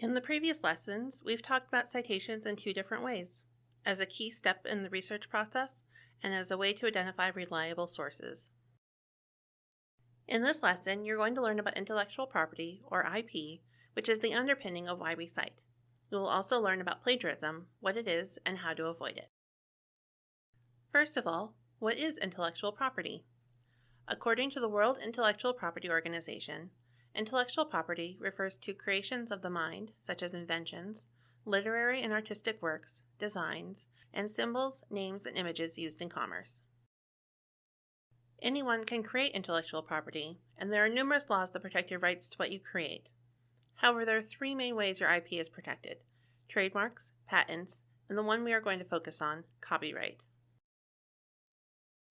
In the previous lessons, we've talked about citations in two different ways, as a key step in the research process and as a way to identify reliable sources. In this lesson, you're going to learn about intellectual property, or IP, which is the underpinning of why we cite. You will also learn about plagiarism, what it is, and how to avoid it. First of all, what is intellectual property? According to the World Intellectual Property Organization, intellectual property refers to creations of the mind, such as inventions, literary and artistic works, designs, and symbols, names, and images used in commerce. Anyone can create intellectual property, and there are numerous laws that protect your rights to what you create. However, there are three main ways your IP is protected trademarks, patents, and the one we are going to focus on, copyright.